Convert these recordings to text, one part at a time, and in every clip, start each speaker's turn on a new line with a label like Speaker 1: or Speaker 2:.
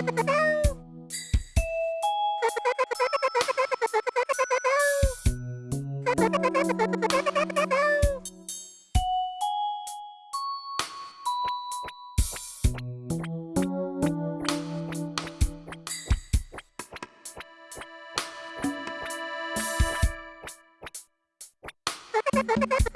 Speaker 1: Ha ha ha! ha!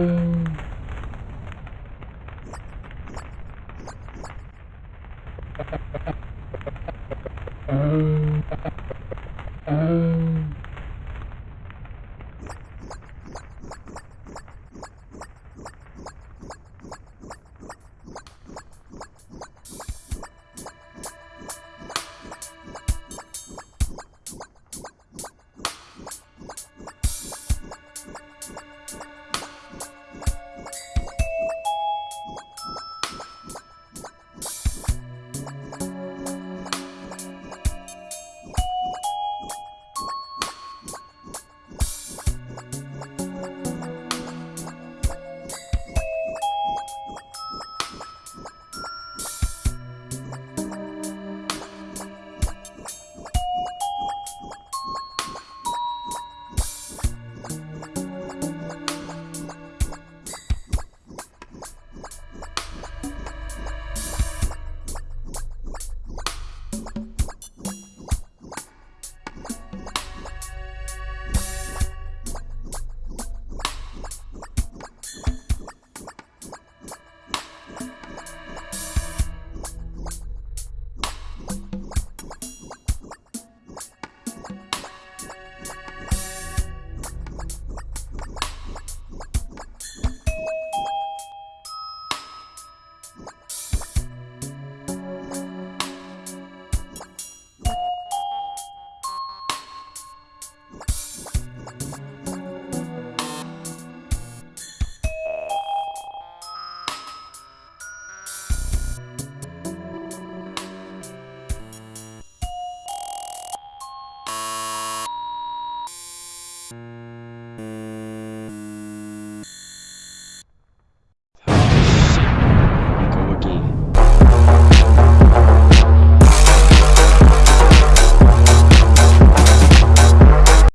Speaker 1: Bye.